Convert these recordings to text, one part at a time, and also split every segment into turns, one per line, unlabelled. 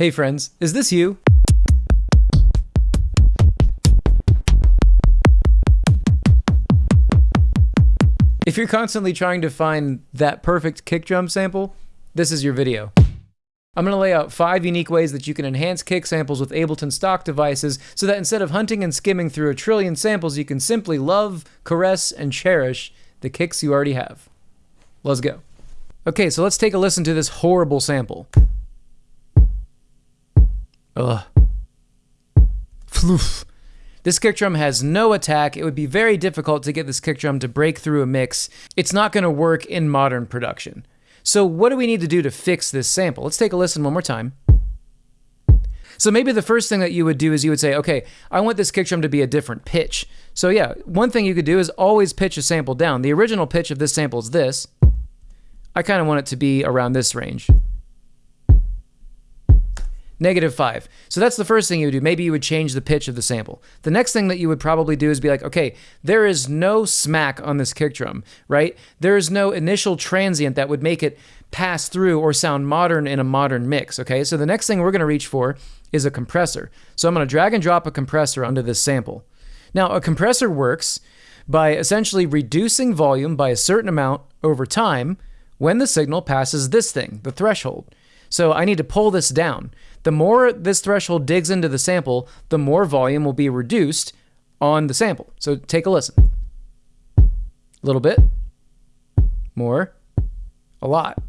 Hey friends, is this you? If you're constantly trying to find that perfect kick drum sample, this is your video. I'm going to lay out five unique ways that you can enhance kick samples with Ableton stock devices so that instead of hunting and skimming through a trillion samples, you can simply love, caress, and cherish the kicks you already have. Let's go. Okay, so let's take a listen to this horrible sample. Ugh. Floof. This kick drum has no attack. It would be very difficult to get this kick drum to break through a mix. It's not going to work in modern production. So what do we need to do to fix this sample? Let's take a listen one more time. So maybe the first thing that you would do is you would say, okay, I want this kick drum to be a different pitch. So yeah, one thing you could do is always pitch a sample down. The original pitch of this sample is this. I kind of want it to be around this range negative 5. So that's the first thing you would do. Maybe you would change the pitch of the sample. The next thing that you would probably do is be like, okay, there is no smack on this kick drum, right? There is no initial transient that would make it pass through or sound modern in a modern mix, okay? So the next thing we're going to reach for is a compressor. So I'm going to drag and drop a compressor onto this sample. Now, a compressor works by essentially reducing volume by a certain amount over time when the signal passes this thing, the threshold. So I need to pull this down. The more this threshold digs into the sample, the more volume will be reduced on the sample. So take a listen. A little bit. More. A lot.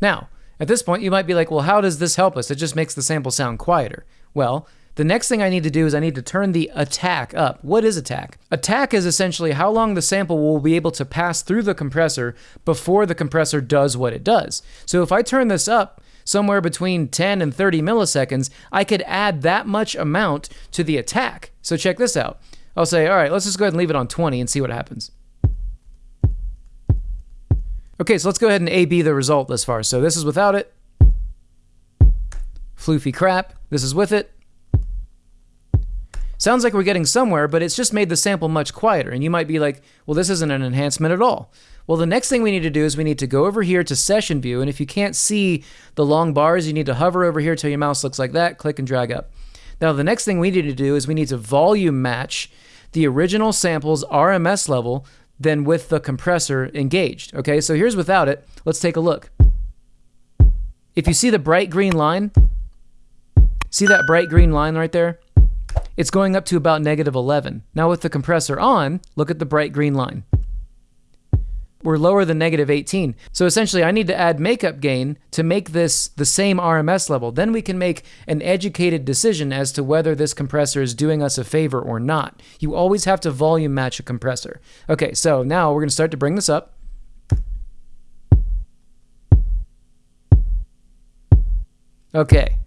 Now, at this point, you might be like, well, how does this help us? It just makes the sample sound quieter. Well, the next thing I need to do is I need to turn the attack up. What is attack? Attack is essentially how long the sample will be able to pass through the compressor before the compressor does what it does. So if I turn this up somewhere between 10 and 30 milliseconds, I could add that much amount to the attack. So check this out. I'll say, all right, let's just go ahead and leave it on 20 and see what happens. Okay, so let's go ahead and A-B the result thus far. So this is without it. Floofy crap. This is with it. Sounds like we're getting somewhere, but it's just made the sample much quieter. And you might be like, well, this isn't an enhancement at all. Well, the next thing we need to do is we need to go over here to session view. And if you can't see the long bars, you need to hover over here till your mouse looks like that, click and drag up. Now, the next thing we need to do is we need to volume match the original sample's RMS level then with the compressor engaged. Okay, so here's without it. Let's take a look. If you see the bright green line, see that bright green line right there? It's going up to about negative 11. Now with the compressor on, look at the bright green line. We're lower than negative 18. So essentially I need to add makeup gain to make this the same RMS level. Then we can make an educated decision as to whether this compressor is doing us a favor or not. You always have to volume match a compressor. Okay, so now we're gonna start to bring this up. Okay,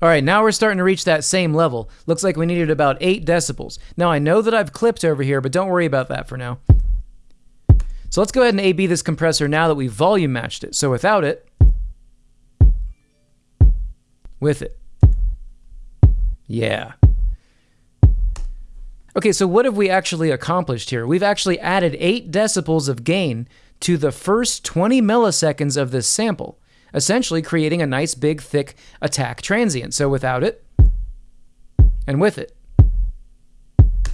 All right, now we're starting to reach that same level. Looks like we needed about 8 decibels. Now I know that I've clipped over here, but don't worry about that for now. So let's go ahead and A-B this compressor now that we've volume matched it. So without it, with it. Yeah. Okay, so what have we actually accomplished here? We've actually added 8 decibels of gain to the first 20 milliseconds of this sample essentially creating a nice big thick attack transient. So without it and with it.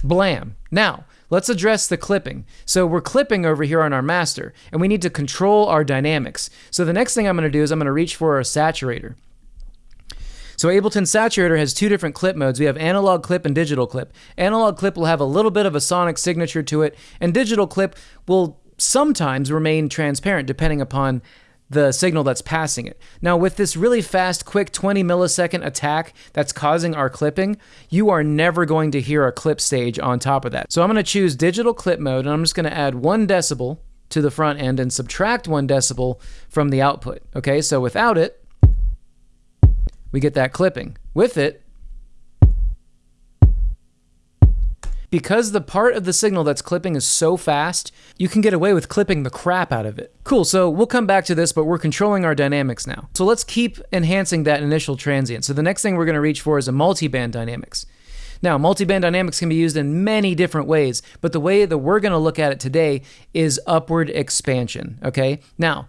Blam. Now, let's address the clipping. So we're clipping over here on our master, and we need to control our dynamics. So the next thing I'm going to do is I'm going to reach for a saturator. So Ableton Saturator has two different clip modes. We have analog clip and digital clip. Analog clip will have a little bit of a sonic signature to it, and digital clip will sometimes remain transparent depending upon the signal that's passing it. Now, with this really fast, quick 20 millisecond attack that's causing our clipping, you are never going to hear a clip stage on top of that. So I'm going to choose digital clip mode, and I'm just going to add one decibel to the front end and subtract one decibel from the output. Okay, so without it, we get that clipping. With it, Because the part of the signal that's clipping is so fast, you can get away with clipping the crap out of it. Cool, so we'll come back to this, but we're controlling our dynamics now. So let's keep enhancing that initial transient. So the next thing we're gonna reach for is a multi-band dynamics. Now, multiband dynamics can be used in many different ways, but the way that we're going to look at it today is upward expansion. Okay. Now,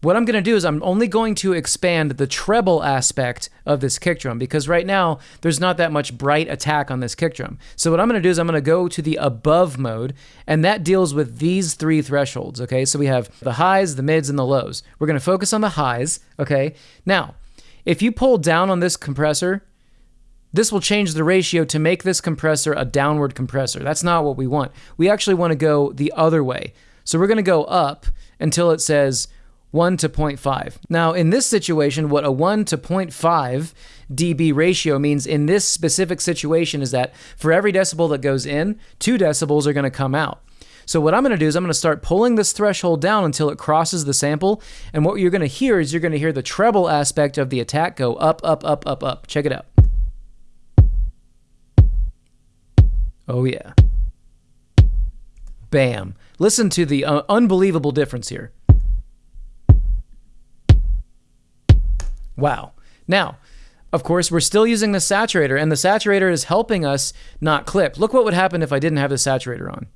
what I'm going to do is I'm only going to expand the treble aspect of this kick drum because right now there's not that much bright attack on this kick drum. So what I'm going to do is I'm going to go to the above mode and that deals with these three thresholds, okay? So we have the highs, the mids, and the lows. We're going to focus on the highs, okay? Now, if you pull down on this compressor, this will change the ratio to make this compressor a downward compressor. That's not what we want. We actually want to go the other way. So we're going to go up until it says 1 to 0.5. Now, in this situation, what a 1 to 0.5 dB ratio means in this specific situation is that for every decibel that goes in, 2 decibels are going to come out. So what I'm going to do is I'm going to start pulling this threshold down until it crosses the sample. And what you're going to hear is you're going to hear the treble aspect of the attack go up, up, up, up, up. Check it out. Oh, yeah. Bam. Listen to the uh, unbelievable difference here. Wow. Now, of course, we're still using the saturator, and the saturator is helping us not clip. Look what would happen if I didn't have the saturator on.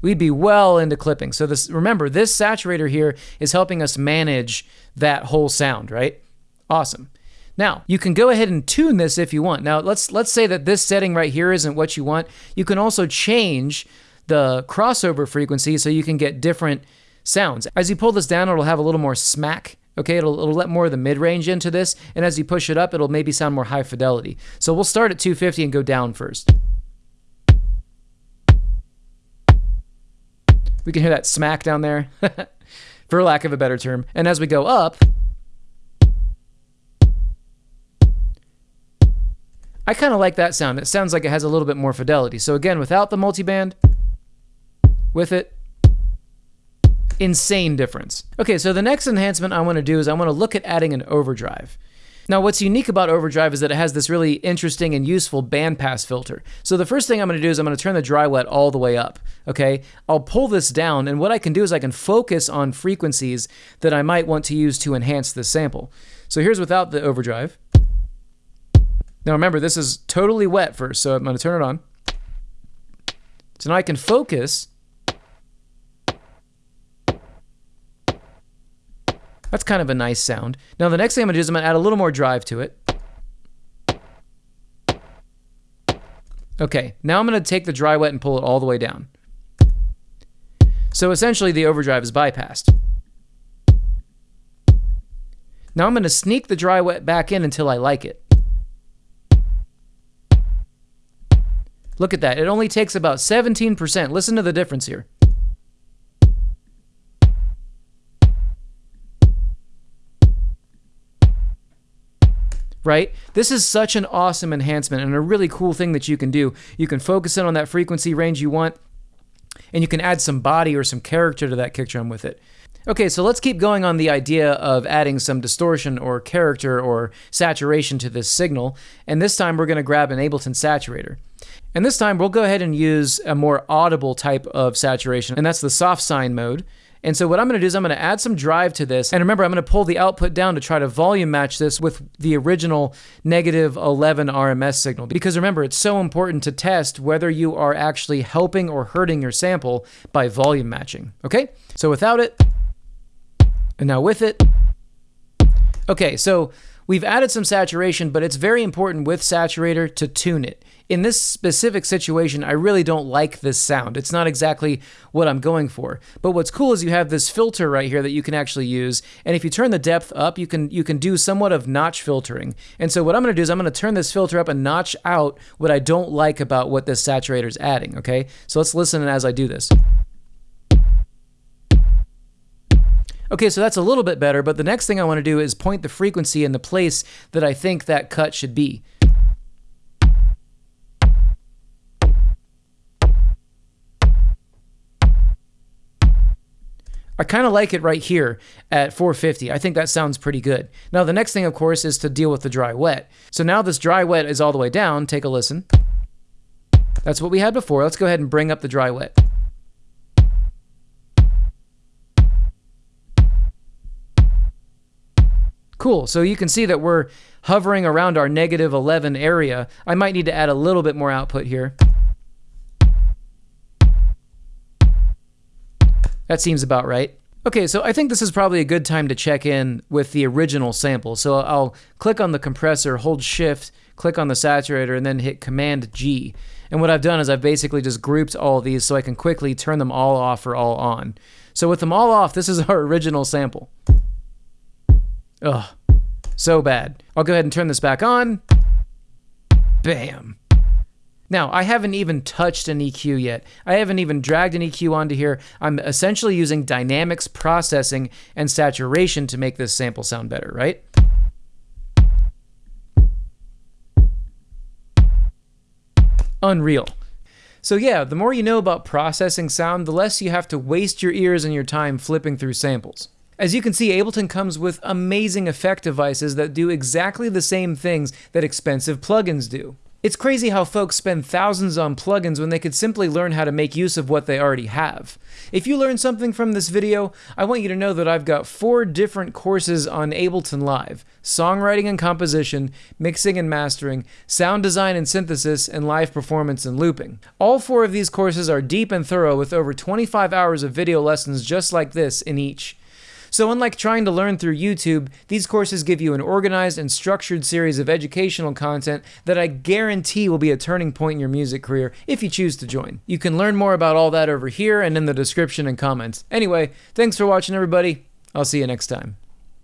We'd be well into clipping. So this remember, this saturator here is helping us manage that whole sound, right? Awesome. Now, you can go ahead and tune this if you want. Now, let's let's say that this setting right here isn't what you want. You can also change the crossover frequency so you can get different sounds. As you pull this down, it'll have a little more smack Okay, it'll, it'll let more of the mid range into this, and as you push it up, it'll maybe sound more high fidelity. So we'll start at 250 and go down first. We can hear that smack down there, for lack of a better term. And as we go up, I kind of like that sound. It sounds like it has a little bit more fidelity. So again, without the multiband, with it, insane difference. Okay, so the next enhancement I want to do is I want to look at adding an overdrive. Now, what's unique about overdrive is that it has this really interesting and useful bandpass filter. So the first thing I'm going to do is I'm going to turn the dry wet all the way up. Okay, I'll pull this down, and what I can do is I can focus on frequencies that I might want to use to enhance this sample. So here's without the overdrive. Now remember, this is totally wet first, so I'm going to turn it on. So now I can focus That's kind of a nice sound. Now the next thing I'm to do is I'm to add a little more drive to it. Okay, now I'm going to take the dry wet and pull it all the way down. So essentially the overdrive is bypassed. Now I'm going to sneak the dry wet back in until I like it. Look at that. It only takes about 17%. Listen to the difference here. Right? This is such an awesome enhancement and a really cool thing that you can do. You can focus in on that frequency range you want, and you can add some body or some character to that kick drum with it. Okay, so let's keep going on the idea of adding some distortion or character or saturation to this signal. And this time we're going to grab an Ableton saturator. And this time we'll go ahead and use a more audible type of saturation, and that's the soft sine mode. And so what I'm going to do is I'm going to add some drive to this. And remember, I'm going to pull the output down to try to volume match this with the original negative 11 RMS signal. Because remember, it's so important to test whether you are actually helping or hurting your sample by volume matching. Okay? So without it, and now with it. Okay, so we've added some saturation, but it's very important with saturator to tune it in this specific situation, I really don't like this sound. It's not exactly what I'm going for. But what's cool is you have this filter right here that you can actually use. And if you turn the depth up, you can you can do somewhat of notch filtering. And so what I'm going to do is I'm going to turn this filter up and notch out what I don't like about what this saturator is adding, okay? So let's listen as I do this. Okay, so that's a little bit better, but the next thing I want to do is point the frequency in the place that I think that cut should be. I kind of like it right here at 450. I think that sounds pretty good. Now, the next thing, of course, is to deal with the dry wet. So now this dry wet is all the way down. Take a listen. That's what we had before. Let's go ahead and bring up the dry wet. Cool. So you can see that we're hovering around our negative 11 area. I might need to add a little bit more output here. That seems about right. Okay, so I think this is probably a good time to check in with the original sample. So I'll click on the compressor, hold shift, click on the saturator, and then hit Command G. And what I've done is I've basically just grouped all these so I can quickly turn them all off or all on. So with them all off, this is our original sample. Ugh, so bad. I'll go ahead and turn this back on. Bam. Now, I haven't even touched an EQ yet. I haven't even dragged an EQ onto here. I'm essentially using dynamics processing and saturation to make this sample sound better, right? Unreal. So yeah, the more you know about processing sound, the less you have to waste your ears and your time flipping through samples. As you can see, Ableton comes with amazing effect devices that do exactly the same things that expensive plugins do. It's crazy how folks spend thousands on plugins when they could simply learn how to make use of what they already have. If you learned something from this video, I want you to know that I've got four different courses on Ableton Live songwriting and composition, mixing and mastering, sound design and synthesis, and live performance and looping. All four of these courses are deep and thorough with over 25 hours of video lessons just like this in each. So, unlike trying to learn through YouTube, these courses give you an organized and structured series of educational content that I guarantee will be a turning point in your music career if you choose to join. You can learn more about all that over here and in the description and comments. Anyway, thanks for watching, everybody. I'll see you next time.